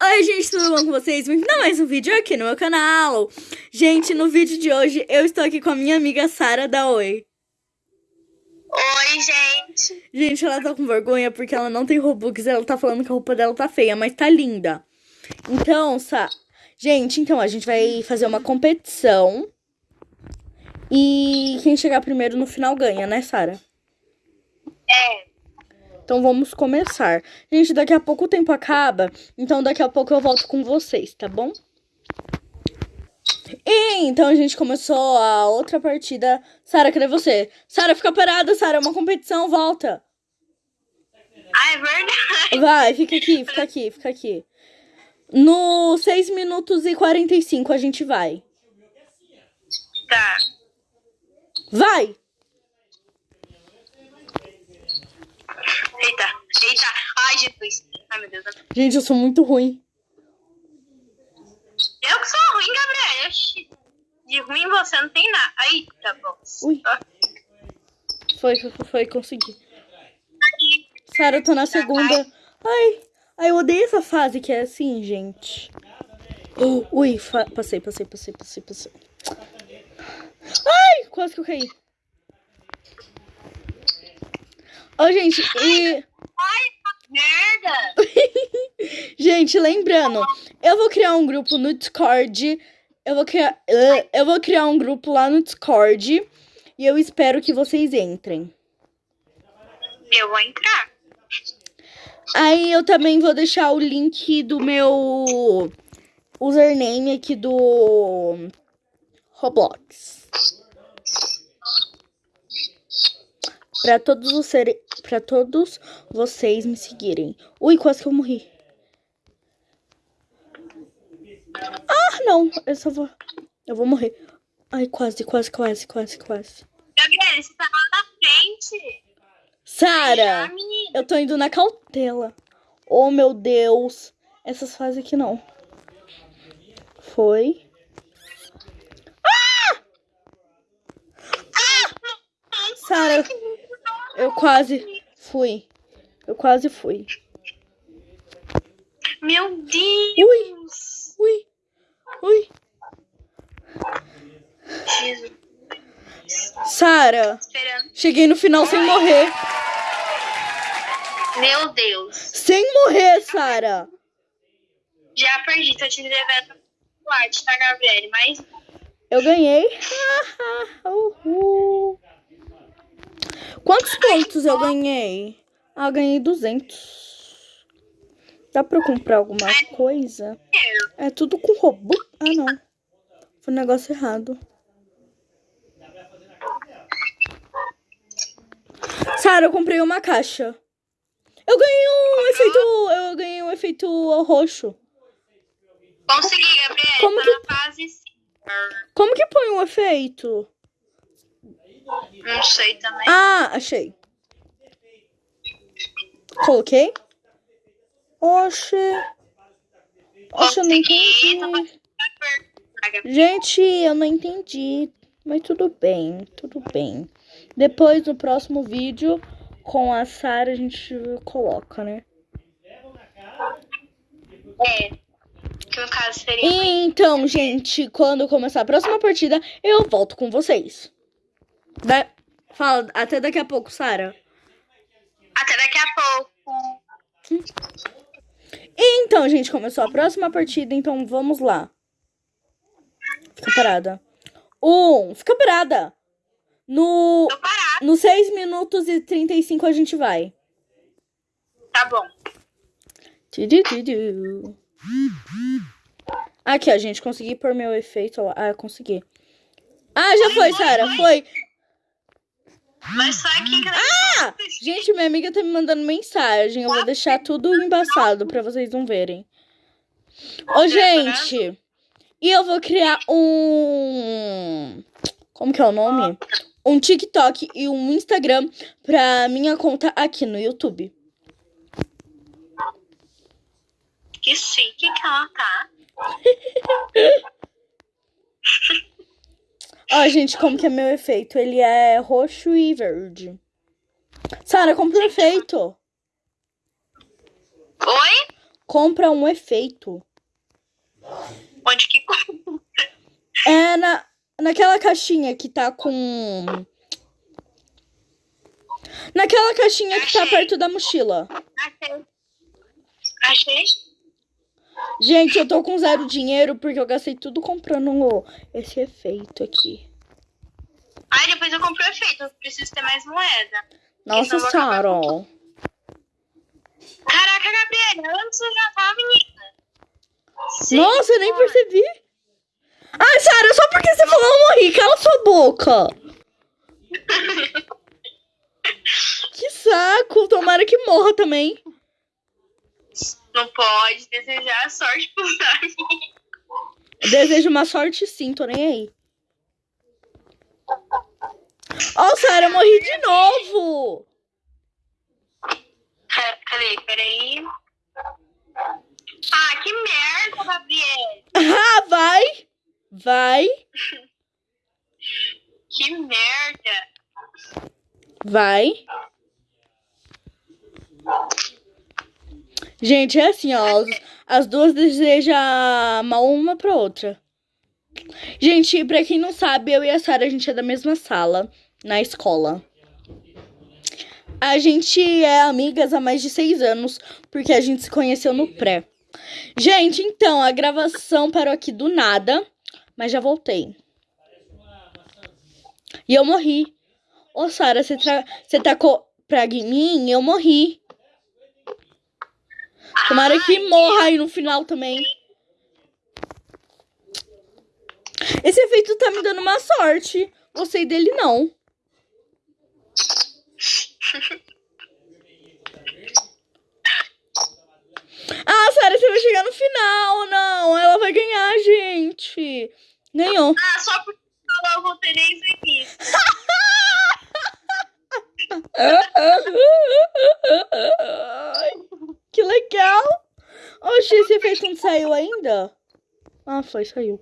Oi, gente, tudo bom com vocês? Bem-vindo a mais um vídeo aqui no meu canal. Gente, no vídeo de hoje eu estou aqui com a minha amiga Sara da Oi. Oi, gente. Gente, ela tá com vergonha porque ela não tem Robux. Ela tá falando que a roupa dela tá feia, mas tá linda. Então, Sa... Gente, então a gente vai fazer uma competição. E quem chegar primeiro no final ganha, né, Sara? É, Então vamos começar. Gente, daqui a pouco o tempo acaba, então daqui a pouco eu volto com vocês, tá bom? E então a gente começou a outra partida. Sara, cadê você? Sara, fica parada, Sara, é uma competição, volta. ah, é verdade. Vai, fica aqui, fica aqui, fica aqui. No 6 minutos e 45 a gente vai. Tá. Vai! Eita, eita. Ai, Jesus. Ai, meu Deus. Gente, eu sou muito ruim. Eu que sou ruim, Gabriel. De ruim você não tem nada. Aí, tá bom. Ui. Foi, foi, foi, consegui. Sara, eu tô na segunda. Ai, ai, eu odeio essa fase que é assim, gente. Uh, ui, passei, passei, passei, passei, passei. Ai, quase que eu caí. Ô, gente, e... Merda. Gente, lembrando, eu vou criar um grupo no Discord. Eu vou criar, eu vou criar um grupo lá no Discord e eu espero que vocês entrem. Eu vou entrar. Aí eu também vou deixar o link do meu username aqui do Roblox. Pra todos os para todos vocês me seguirem. Ui, quase que eu morri. Ah, não, eu só vou eu vou morrer. Ai, quase, quase, quase, quase, quase. Gabriel, você tá lá na frente. Sara. Eu tô indo na cautela. Oh, meu Deus. Essas fases aqui não. Foi. Ah! Sara, eu quase fui. Eu quase fui. Meu Deus. Ui, ui, ui. Sara, cheguei no final sem morrer. Meu Deus. Sem morrer, Sara. Já perdi. Tô te devendo chocolate, tá, Gabriel? Mas Eu ganhei. Uhul. Quantos pontos eu ganhei? Ah, eu ganhei 200. Dá pra eu comprar alguma coisa? É tudo com robô? Ah, não. Foi um negócio errado. Sara, eu comprei uma caixa. Eu ganhei um efeito. Eu ganhei um efeito roxo. consegui, Gabriel. Como que- 5. Como que põe um efeito? Não sei também. Ah, achei. Coloquei. Oxe. Oxe, eu não entendi. Gente, eu não entendi. Mas tudo bem, tudo bem. Depois, no próximo vídeo, com a Sara, a gente coloca, né? É. Que no caso seria. Então, gente, quando começar a próxima partida, eu volto com vocês. Da... Fala, até daqui a pouco, Sara. Até daqui a pouco. Então, gente, começou a próxima partida, então vamos lá. Fica parada. Um, fica parada. No, no 6 minutos e 35 a gente vai. Tá bom. Aqui, ó, gente, consegui pôr meu efeito. Ah, consegui. Ah, já foi, Sara, foi. Mas só aqui que Ah! Gente, minha amiga tá me mandando mensagem. Eu vou deixar tudo embaçado pra vocês não verem. Ô, gente. E eu vou criar um. Como que é o nome? Um TikTok e um Instagram pra minha conta aqui no YouTube. Que chique que ela tá. Ó, gente, como que é meu efeito? Ele é roxo e verde. Sara, compra o efeito. Oi? compra um efeito. Onde que É na, naquela caixinha que tá com. Naquela caixinha que tá perto da mochila. Achei. Achei. Gente, eu tô com zero dinheiro porque eu gastei tudo comprando esse efeito aqui. Ai, depois eu compro o efeito. Eu preciso ter mais moeda. Nossa com Caraca, Gabriela, antes eu já tava, menina. Sim, Nossa, eu nem percebi. Ai, Sara, só porque você falou eu morri. Cala sua boca. Que saco. Tomara que morra também. Não pode desejar sorte pro Zari. Desejo uma sorte sim, tô nem aí. Ó, Sara, eu morri de novo. Cadê? Peraí. Ah, que merda, Gabriela. Ah, vai. Vai. Que merda. Vai. Gente, é assim, ó. As, as duas desejam mal uma pra outra. Gente, pra quem não sabe, eu e a Sara, a gente é da mesma sala na escola. A gente é amigas há mais de seis anos, porque a gente se conheceu no pré. Gente, então, a gravação parou aqui do nada, mas já voltei. E eu morri. Ô, Sara, você, tacou praga em mim? Eu morri. Tomara que morra aí no final também. Esse efeito tá me dando uma sorte. Gostei dele, não. Ah, Sara, você vai chegar no final. Não, ela vai ganhar, gente. Ganhou. Ah, só porque falou o início. Que legal! Oxi, esse efeito não saiu ainda? Ah, foi, saiu.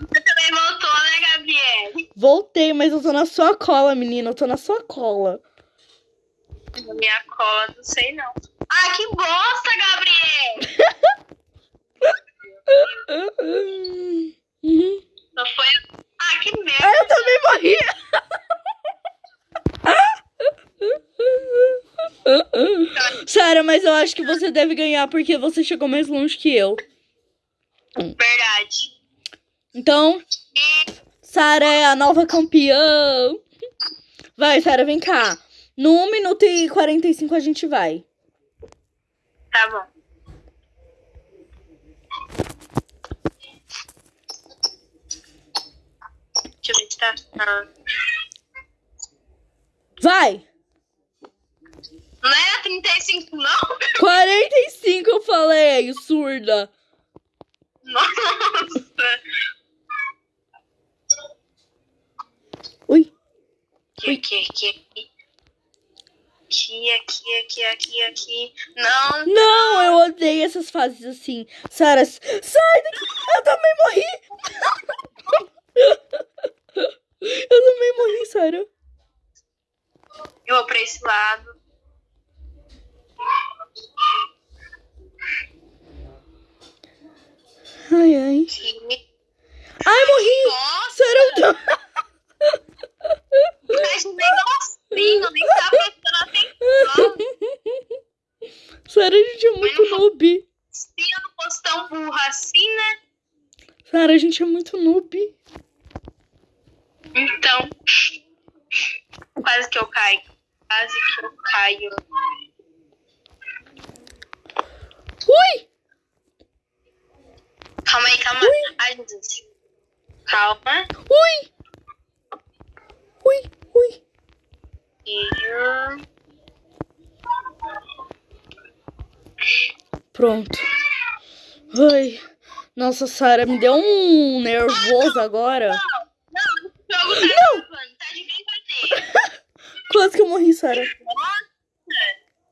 Você também voltou, né, Gabriela? Voltei, mas eu tô na sua cola, menina. Eu tô na sua cola. Minha cola, não sei não. Ah, que bosta, Gabriel! Uhum. Só foi. Ah, que merda! Ah, eu também morri! Sara, mas eu acho que você deve ganhar porque você chegou mais longe que eu. Verdade. Então, Sara é a nova campeã. Vai, Sara, vem cá. No 1 minuto e 45 a gente vai. tá bom. Deixa eu ver se tá. ah, Vai! Não era 35, não? 45 eu falei, surda. Nossa! Ui. Aqui, aqui, aqui, aqui. Aqui, aqui, aqui, aqui, aqui. Não, Não, eu odeio essas fases assim. Sara, sai daqui! Eu também morri! Eu também morri, Sara. eu vou pra esse lado. Ai, ai. Aqui. Ai, morri! Nossa, Sara, eu tô... mas nem negocinho, nem tá prestando atenção. Sara, a gente é muito noob. Se eu não fosse tão burra assim, né? Sara, a gente é muito noob. Então. Quase que eu caio. Quase que eu caio. Ui! Calma aí, calma. Ai, Jesus. Calma. Ui! Ui, ui. E... Pronto. Ai. Nossa, Sara, me deu um nervoso agora. Não, o jogo tá gravando, tá. Quase que eu morri, Sara. Nossa,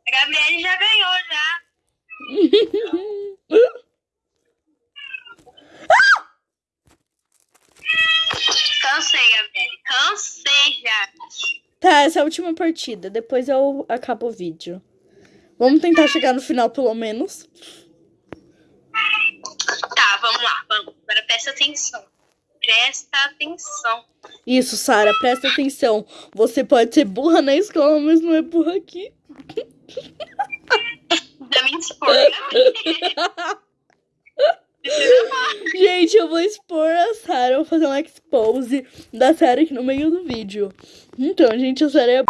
a Gabriele já ganhou já. Cansei, Gabriele. Cansei já. Tá, essa é a última partida. Depois eu acabo o vídeo. Vamos tentar chegar no final, pelo menos. Vamos, agora presta atenção. Presta atenção. Isso, Sara, presta atenção. Você pode ser burra na escola, mas não é burra aqui. Da minha escolha. Gente, eu vou expor a Sarah, vou fazer um expose da Sarah aqui no meio do vídeo. Então, gente, a Sarah é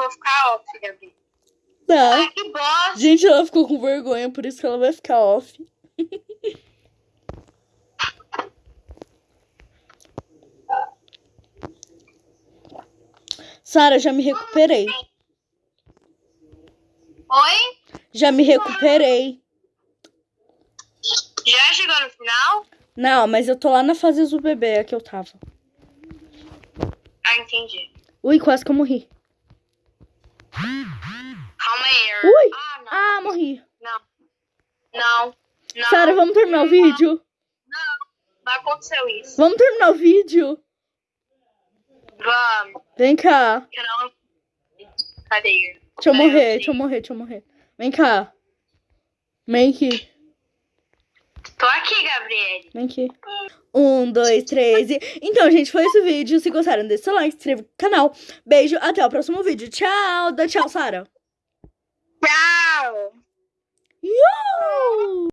vou ficar off, Gabi. Tá. Ai, que bosta. Gente, ela ficou com vergonha, por isso que ela vai ficar off. Sara, já me recuperei. Oi? Já me recuperei. Já chegou no final? Não, mas eu tô lá na fase do bebê, é que eu tava. Ah, entendi. Ui, quase que eu morri. Calma aí. Ui. Ah, não. Ah, morri. Não. Não. Não. Sara, vamos terminar o vídeo? Não aconteceu isso. Vamos terminar o vídeo? Vamos. Vem cá. Não... Cadê? Deixa eu morrer, deixa eu morrer, deixa eu morrer. Vem cá. Aqui, Tô aqui, Gabriele. Vem aqui. Um, dois, três e... Então, gente, foi esse o vídeo. Se gostaram, deixa seu like, se inscreva no canal. Beijo, até o próximo vídeo. Tchau, dá tchau, Sara. Tchau. Iu!